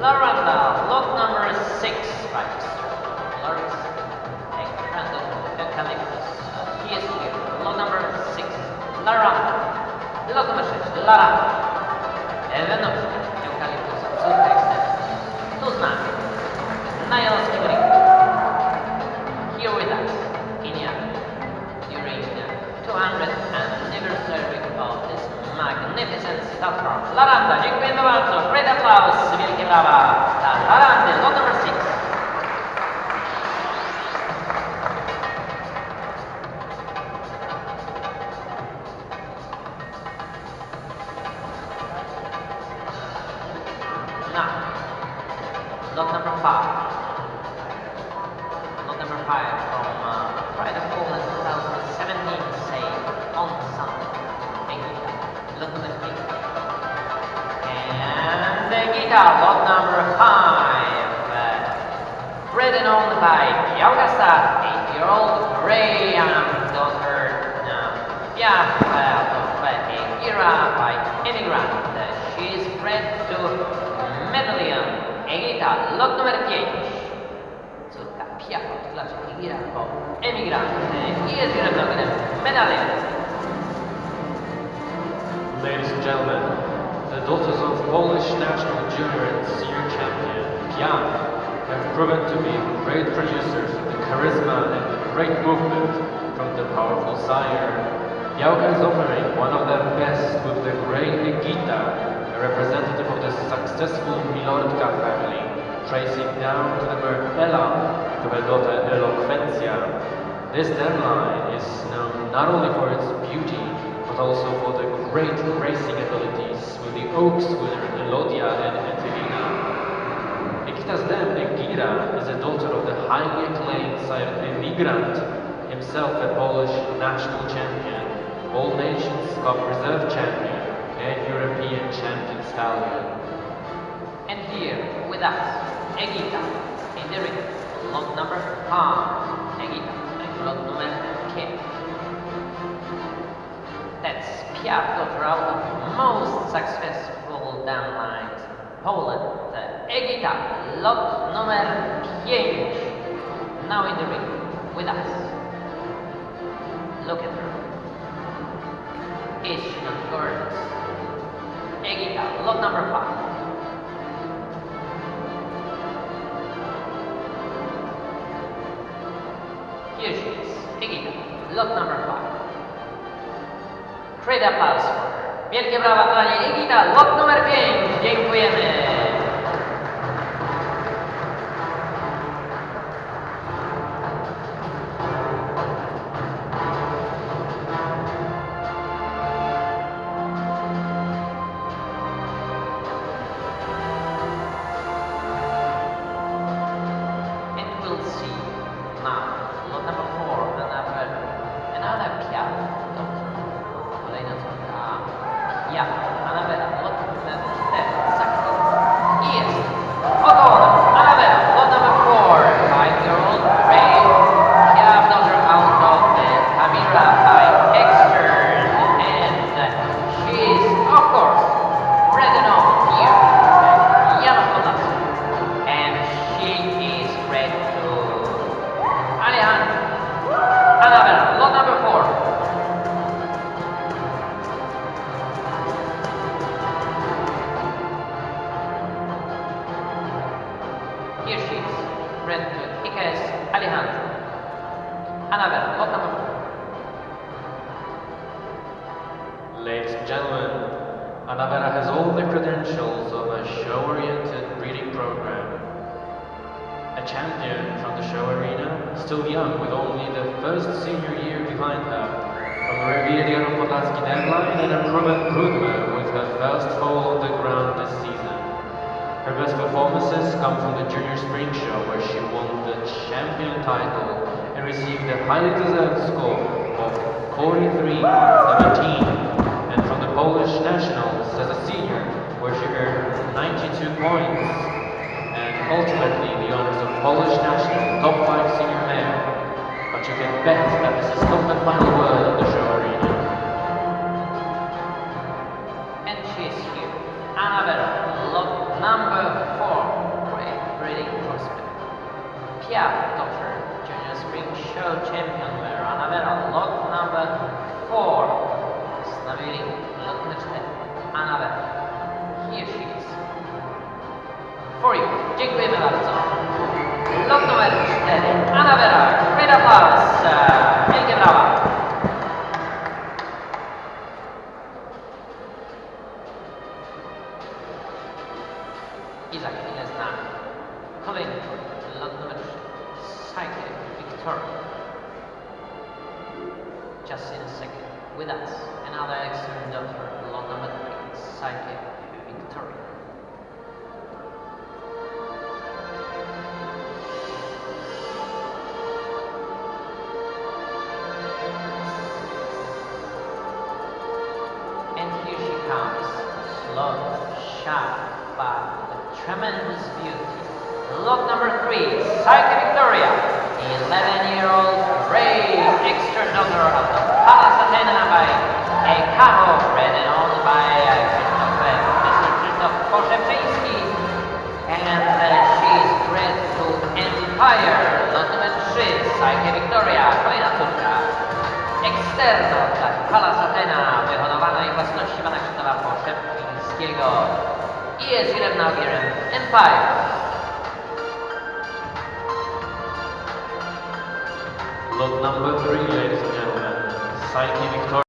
Laranda, lot number six, register. Loris Eucalyptus. He is here. Lot number six. Laranda. Lot number six. Laranda. Ewenów Eucalyptus. Subtekstem. Tu z nami. Na Jolskim rynku. Here with us. Jan. During the 200th anniversary of this magnificent platform. Laranda, dziękujemy bardzo. Great applause, brawa dla Larandy, lot number six. Now, lot number five. Lot number five from uh, Pride of Poland 2017, say on. Thank you. Three. And the lot by Yaugasa, eight-year-old Graham daughter. Uh, yeah, well, of uh, Ira by immigrant. Uh, she is bred to Medallion. Egita, lot number 5. Córka Pia od klasie Igira po emigrant. I jest grabnogiem Medallion. Ladies and gentlemen, the daughters of Polish national junior and senior champion Piaff have proven to be great producers of the charisma and great movement from the powerful sire. Białka is offering one of their best with the great Egita, a representative of the successful Milordka family, tracing down to the Merpela to her daughter Eloquencia. This deadline is known not only for its beauty, but also for the great racing abilities with the Oaks winner Elodia and Etelina. then Egira is a daughter of the highly acclaimed sire Emigrant, himself a Polish national champion, all nations cup reserve champion, and European champion stallion. And here with us, Egita, in the ring, lot number 5. Egita, and number 10. That's daughter out most successful down lines. Poland, Egita, lot number 5. Now in the ring, with us. Look at her. Is she not gorgeous? Egita, lot number 5. Here she is, Egita, lot number 5. Great applause for her. Wielkie brawa dla niej. Egita, lot numer 5. Dziękujemy. Now Icaes Alejandro. Lot number. Ladies and gentlemen, Anavera has all the credentials of a show-oriented breeding program. A champion from the show arena, still young with only the first senior year behind her, from the revered Yaropodlatsky deadline and a proven with her first fall on the ground this season. Her best performances come from the Junior Spring Show where she won the champion title and received a highly deserved score of 43 17 and from the Polish Nationals as a senior, where she earned 92 points, and ultimately the honors of Polish National Top 5 Senior Male. But you can bet that this is not the final word of the show Piaff, Doctor, Junior Spring Show Champion wear Annabella, lot number 4. Stanowili lot numer 4. Annabella. Here she is. For you. Dziękujemy bardzo. Lot numer 4. Annabella. Great applause. Wielkie brawa. I za chwilę z nami kolejny Victoria. Just in a second, with us, another excellent lot number 3, Psyche Victoria. And here she comes, slow, sharp, but with tremendous beauty. Lot number three, Psyche Victoria, 11-year-old brave extra daughter of the Palace Athena by Ekaho, bred and owned by uh, uh, Mr. Poszepiński. And uh, she is bred to Empire. Numer three, Psyche Victoria, kolejna córka. Eksterno Palace Athena, wyhodowana i własności pana Krzysztofa Poszepińskiego. I jest Nagierem Empire. Lot number three, ladies and gentlemen, Psyche Victoria.